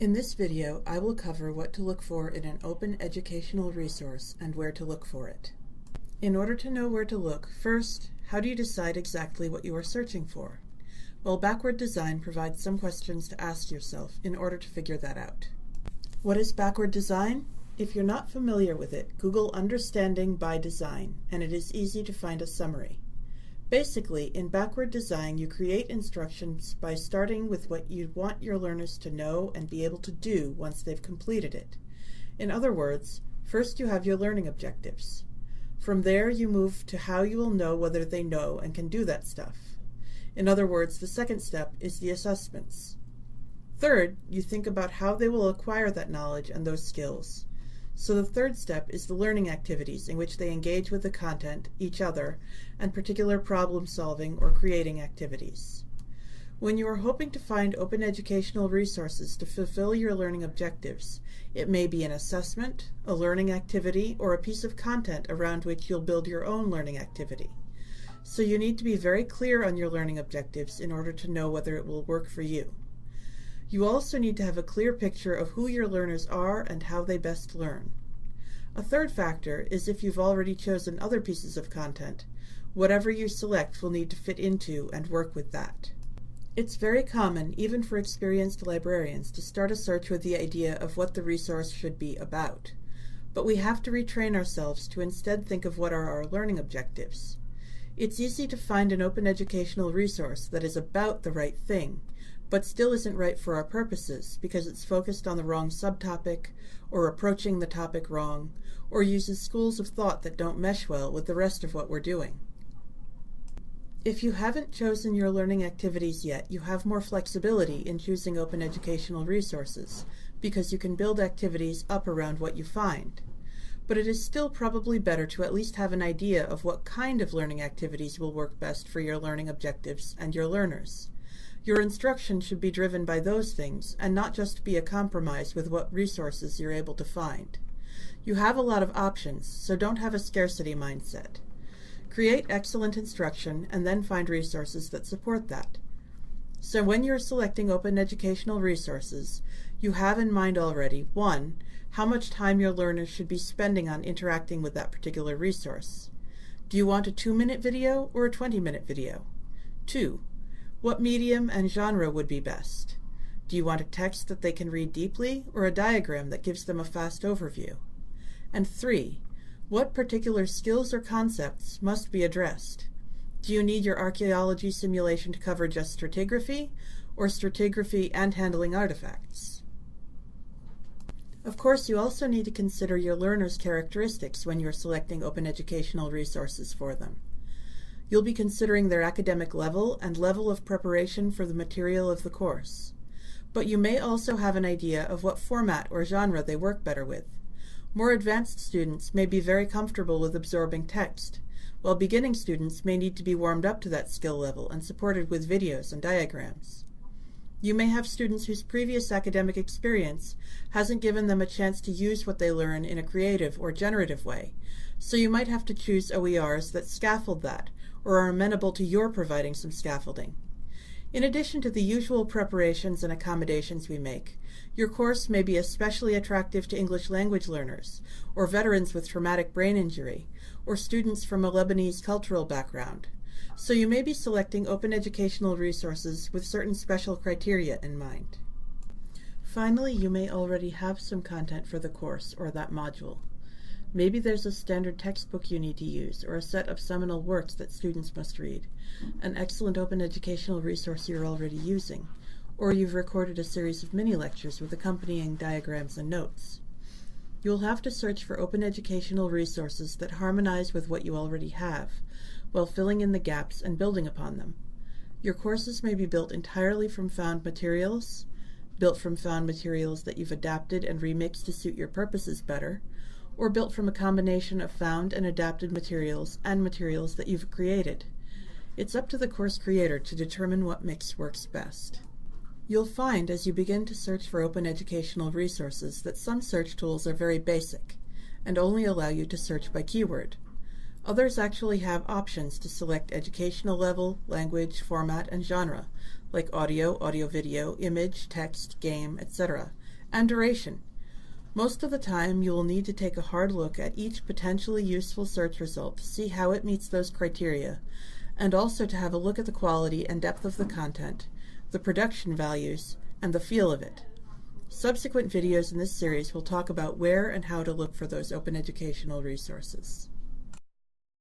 In this video, I will cover what to look for in an open educational resource and where to look for it. In order to know where to look, first, how do you decide exactly what you are searching for? Well, Backward Design provides some questions to ask yourself in order to figure that out. What is Backward Design? If you're not familiar with it, Google Understanding by Design, and it is easy to find a summary. Basically, in backward design, you create instructions by starting with what you want your learners to know and be able to do once they've completed it. In other words, first you have your learning objectives. From there, you move to how you will know whether they know and can do that stuff. In other words, the second step is the assessments. Third, you think about how they will acquire that knowledge and those skills. So the third step is the learning activities in which they engage with the content, each other, and particular problem solving or creating activities. When you are hoping to find open educational resources to fulfill your learning objectives, it may be an assessment, a learning activity, or a piece of content around which you'll build your own learning activity. So you need to be very clear on your learning objectives in order to know whether it will work for you. You also need to have a clear picture of who your learners are and how they best learn. A third factor is if you've already chosen other pieces of content, whatever you select will need to fit into and work with that. It's very common, even for experienced librarians, to start a search with the idea of what the resource should be about. But we have to retrain ourselves to instead think of what are our learning objectives. It's easy to find an open educational resource that is about the right thing, but still isn't right for our purposes because it's focused on the wrong subtopic, or approaching the topic wrong, or uses schools of thought that don't mesh well with the rest of what we're doing. If you haven't chosen your learning activities yet, you have more flexibility in choosing open educational resources because you can build activities up around what you find. But it is still probably better to at least have an idea of what kind of learning activities will work best for your learning objectives and your learners. Your instruction should be driven by those things and not just be a compromise with what resources you're able to find. You have a lot of options, so don't have a scarcity mindset. Create excellent instruction and then find resources that support that. So when you're selecting open educational resources, you have in mind already 1. How much time your learners should be spending on interacting with that particular resource. Do you want a 2-minute video or a 20-minute video? 2. What medium and genre would be best? Do you want a text that they can read deeply or a diagram that gives them a fast overview? And three, what particular skills or concepts must be addressed? Do you need your archaeology simulation to cover just stratigraphy or stratigraphy and handling artifacts? Of course, you also need to consider your learners' characteristics when you're selecting open educational resources for them. You'll be considering their academic level and level of preparation for the material of the course. But you may also have an idea of what format or genre they work better with. More advanced students may be very comfortable with absorbing text, while beginning students may need to be warmed up to that skill level and supported with videos and diagrams. You may have students whose previous academic experience hasn't given them a chance to use what they learn in a creative or generative way, so you might have to choose OERs that scaffold that or are amenable to your providing some scaffolding. In addition to the usual preparations and accommodations we make, your course may be especially attractive to English language learners, or veterans with traumatic brain injury, or students from a Lebanese cultural background. So you may be selecting open educational resources with certain special criteria in mind. Finally, you may already have some content for the course or that module. Maybe there's a standard textbook you need to use, or a set of seminal works that students must read, an excellent open educational resource you're already using, or you've recorded a series of mini-lectures with accompanying diagrams and notes. You'll have to search for open educational resources that harmonize with what you already have, while filling in the gaps and building upon them. Your courses may be built entirely from found materials, built from found materials that you've adapted and remixed to suit your purposes better, or built from a combination of found and adapted materials and materials that you've created. It's up to the course creator to determine what mix works best. You'll find as you begin to search for open educational resources that some search tools are very basic and only allow you to search by keyword. Others actually have options to select educational level, language, format, and genre, like audio, audio-video, image, text, game, etc., and duration. Most of the time, you will need to take a hard look at each potentially useful search result to see how it meets those criteria, and also to have a look at the quality and depth of the content, the production values, and the feel of it. Subsequent videos in this series will talk about where and how to look for those open educational resources.